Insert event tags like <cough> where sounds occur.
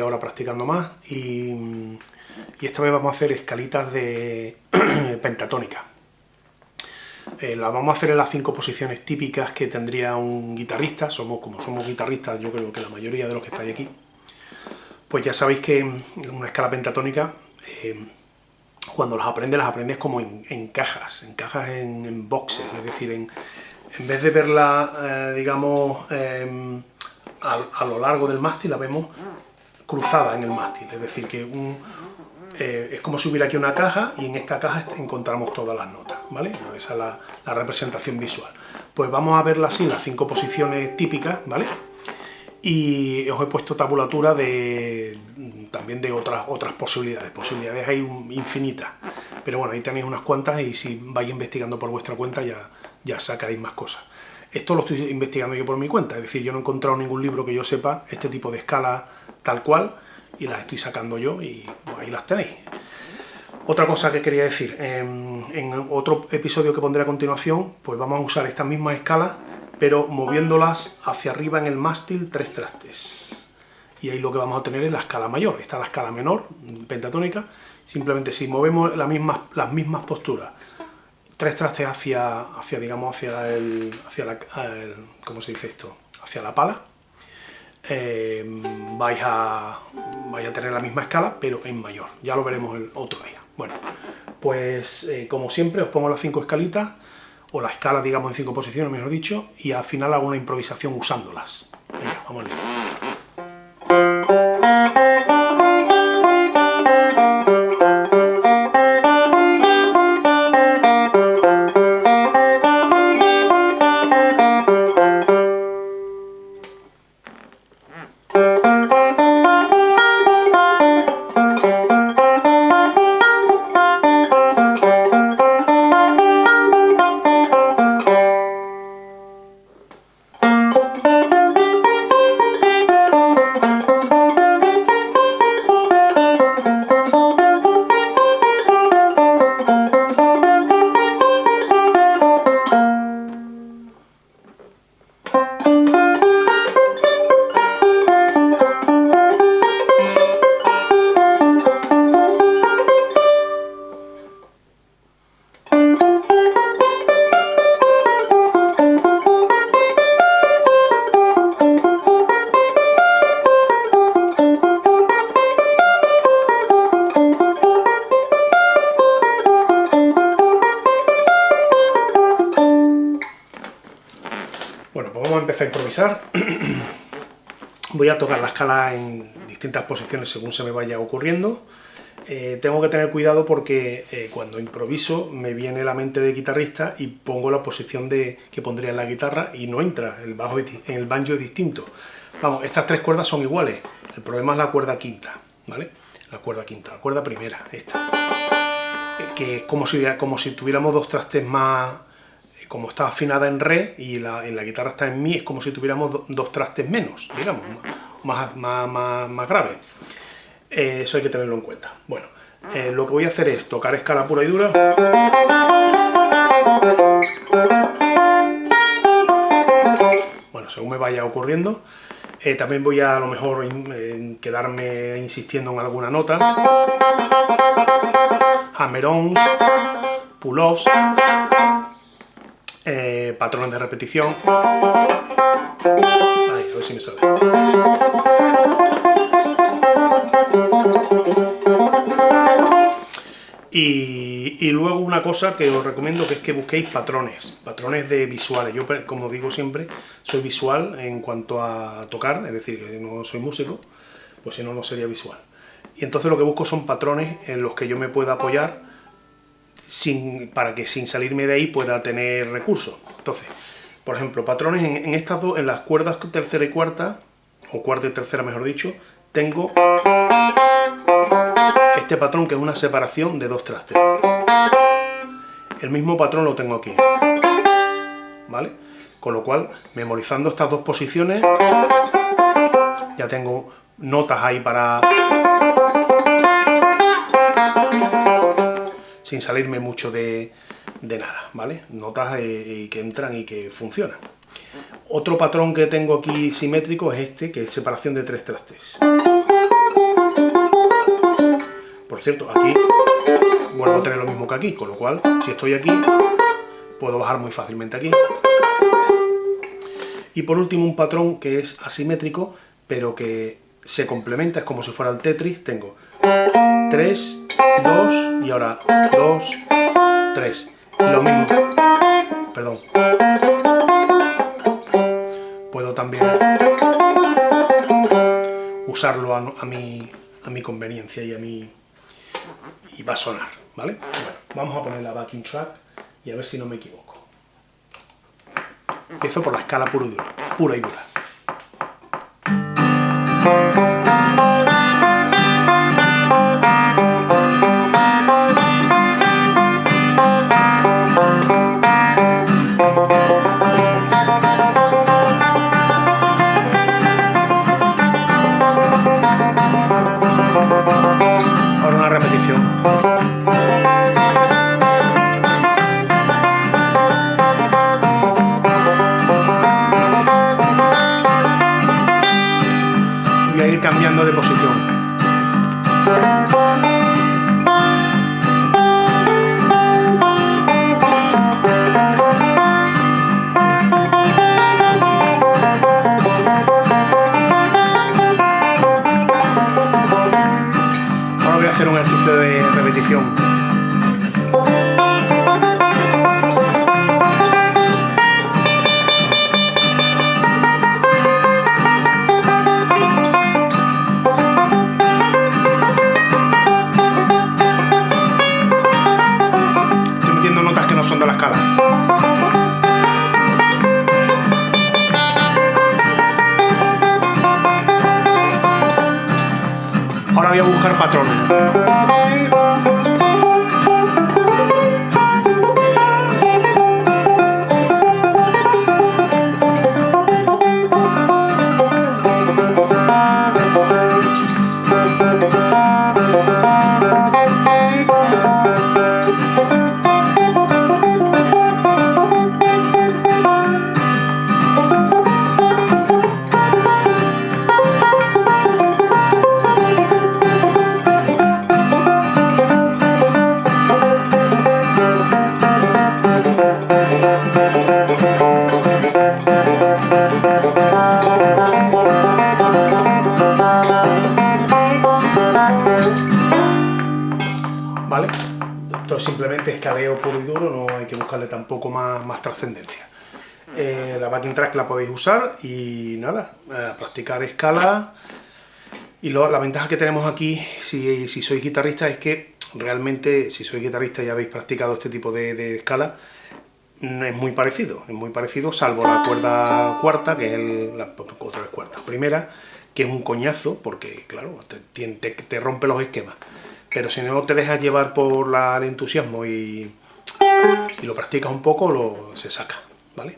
ahora practicando más, y, esta vez vamos a hacer escalitas de <clears throat> pentatónica. Eh, las vamos a hacer en las cinco posiciones típicas que tendría un guitarrista, somos como somos guitarristas, yo creo que la mayoría de los que estáis aquí, pues ya sabéis que una escala pentatónica, eh, cuando las aprendes, las aprendes como en, cajas, en cajas en, boxes, es decir, en, en vez de verla, eh, digamos, em, a, lo largo del mástil, la vemos cruzada en el mástil, es decir, que eh, es como si hubiera aquí una caja y en esta caja encontramos todas las notas, ¿vale? Esa es la, representación visual. Pues vamos a verla así, las cinco posiciones típicas, ¿vale? y os he puesto tabulatura de también de otras otras posibilidades, posibilidades hay infinitas, pero bueno, ahí tenéis unas cuantas y si vais investigando por vuestra cuenta ya, ya sacaréis más cosas. Esto lo estoy investigando yo por mi cuenta, es decir, yo no he encontrado ningún libro que yo sepa este tipo de escala tal cual y las estoy sacando yo y ahí las tenéis. Otra cosa que quería decir, en, en otro episodio que pondré a continuación, pues vamos a usar estas mismas escalas pero moviéndolas hacia arriba en el mástil tres trastes. Y ahí lo que vamos a tener es la escala mayor. Está la escala menor, pentatónica. Simplemente si movemos las mismas, las mismas posturas, tres trastes hacia, hacia digamos, hacia el, hacia la, ¿cómo se dice esto? Hacia la pala, eh, vais, a, vais a tener la misma escala, pero en mayor. Ya lo veremos el otro día. Bueno, pues eh, como siempre os pongo las cinco escalitas o la escala, digamos, en cinco posiciones, mejor dicho, y al final hago una improvisación usándolas. Venga, vamos a improvisar. <clears throat> Voy a tocar la escala en distintas posiciones según se me vaya ocurriendo. Eh, tengo que tener cuidado porque eh, cuando improviso me viene la mente de guitarrista y pongo la posición de, que pondría en la guitarra y no entra, el, bajo, en el banjo es distinto. Vamos, estas tres cuerdas son iguales, el problema es la cuerda quinta, ¿vale? La cuerda quinta, la cuerda primera, esta. Eh, que es como si, como si tuviéramos dos trastes más, como está afinada en re y la, en la guitarra está en mi, es como si tuviéramos dos trastes menos, digamos, más, más, más, grave. Eh, eso hay que tenerlo en cuenta. Bueno, eh, lo que voy a hacer es tocar escala pura y dura. Bueno, según me vaya ocurriendo. Eh, también voy a a lo mejor quedarme insistiendo en alguna nota. Hammer-on, pull-offs patrones de repetición. Y, luego una cosa que os recomiendo que es que busquéis patrones, patrones de visuales. Yo, como digo siempre, soy visual en cuanto a tocar, es decir, que no soy músico, pues si no, no sería visual. Y entonces lo que busco son patrones en los que yo me pueda apoyar para que sin salirme de ahí pueda tener recursos. Entonces, por ejemplo, patrones en, estas dos, en las cuerdas tercera y cuarta, o cuarta y tercera mejor dicho, tengo este patrón que es una separación de dos trastes. El mismo patrón lo tengo aquí. ¿Vale? Con lo cual, memorizando estas dos posiciones, ya tengo notas ahí para sin salirme mucho de, nada, ¿vale? Notas eh, que entran y que funcionan. Otro patrón que tengo aquí simétrico es este, que es separación de tres trastes. Por cierto, aquí vuelvo a tener lo mismo que aquí, con lo cual, si estoy aquí, puedo bajar muy fácilmente aquí. Y por último un patrón que es asimétrico, pero que se complementa, es como si fuera el Tetris, tengo 3, 2 y ahora 2, 3. Y lo mismo, perdón, puedo también usarlo a, mi, a mi conveniencia y a mi... y va a sonar, ¿vale? Bueno, vamos a poner la backing track y a ver si no me equivoco. Empiezo por la escala pura y dura. Pura y dura. A ir cambiando de posición. Ahora voy a hacer un ejercicio de repetición. Buscar patrones. Escaleo puro y duro, no hay que buscarle tampoco más, más trascendencia. Eh, la backing track la podéis usar y nada, eh, practicar escala. Y lo- la ventaja que tenemos aquí, si, si sois guitarrista, es que realmente, si sois guitarrista y habéis practicado este tipo de, de escala, es muy parecido, es muy parecido, salvo la cuerda cuarta, que es la otra cuarta, primera, que es un coñazo, porque claro, te- te rompe los esquemas. Pero si no te dejas llevar por la- el entusiasmo y, y lo practicas un poco, lo, se saca, ¿vale?